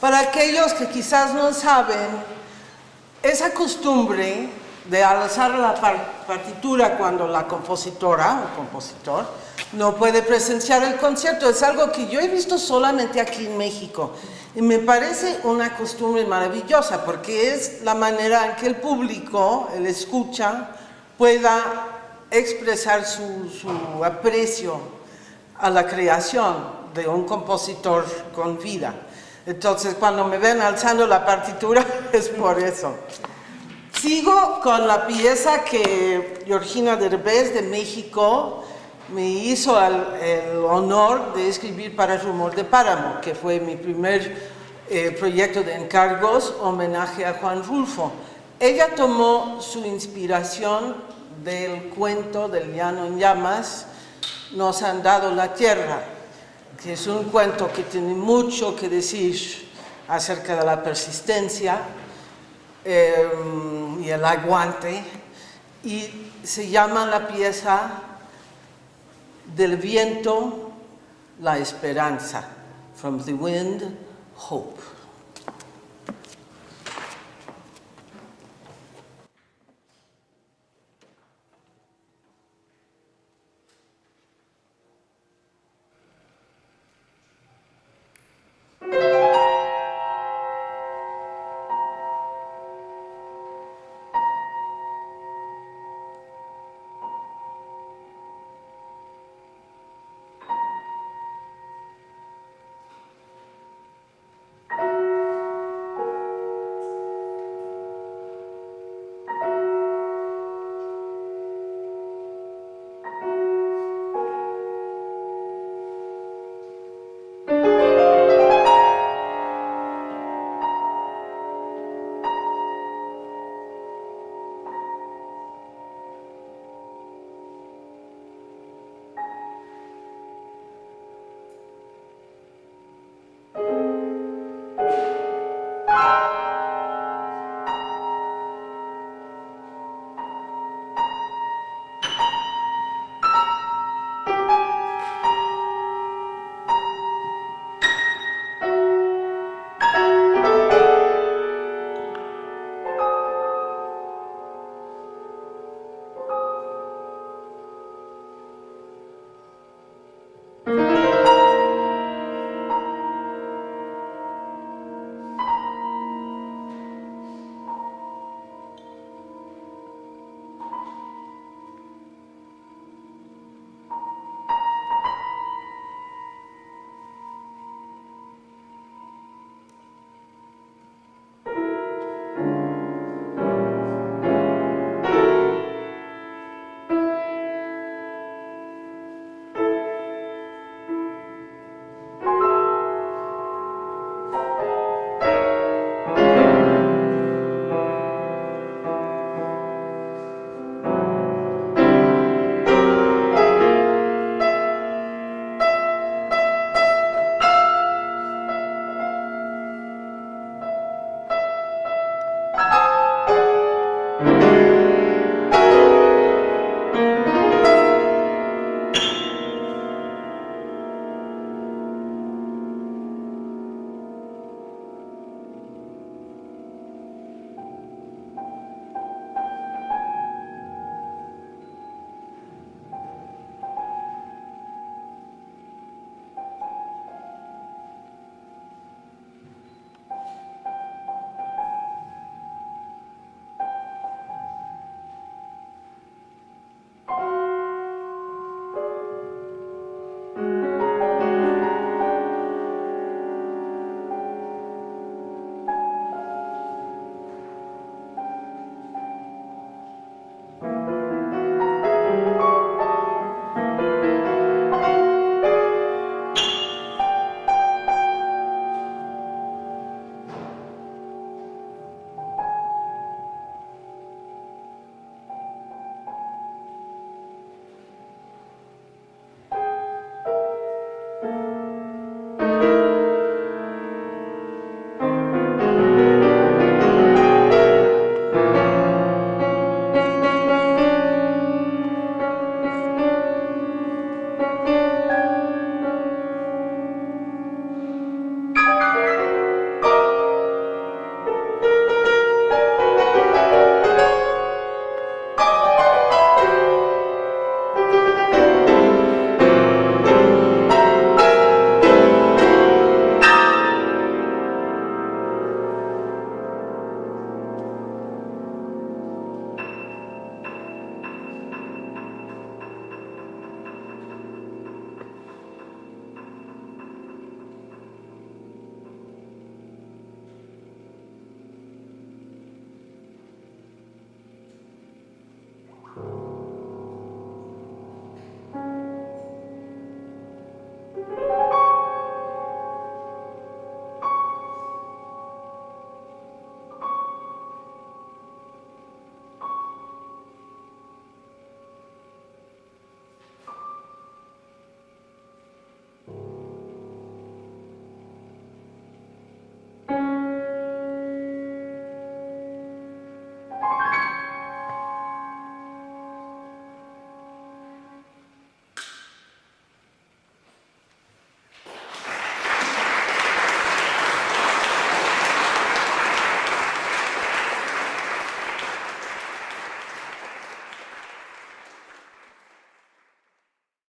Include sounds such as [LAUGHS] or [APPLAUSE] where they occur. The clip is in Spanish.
Para aquellos que quizás no saben, esa costumbre de alzar la partitura cuando la compositora o compositor no puede presenciar el concierto. Es algo que yo he visto solamente aquí en México. Y me parece una costumbre maravillosa porque es la manera en que el público, el escucha, pueda expresar su, aprecio a la creación de un compositor con vida. Entonces, cuando me ven alzando la partitura, [LAUGHS] es por eso. Sigo con la pieza que Georgina Derbez de México me hizo el, honor de escribir para Rumor de Páramo, que fue mi primer eh, proyecto de encargos, homenaje a Juan Rulfo. Ella tomó su inspiración del cuento del llano en llamas, Nos han dado la tierra, es un cuento que tiene mucho que decir acerca de la persistencia, Em, y el aguante y se llama la pieza del viento la esperanza from the wind hope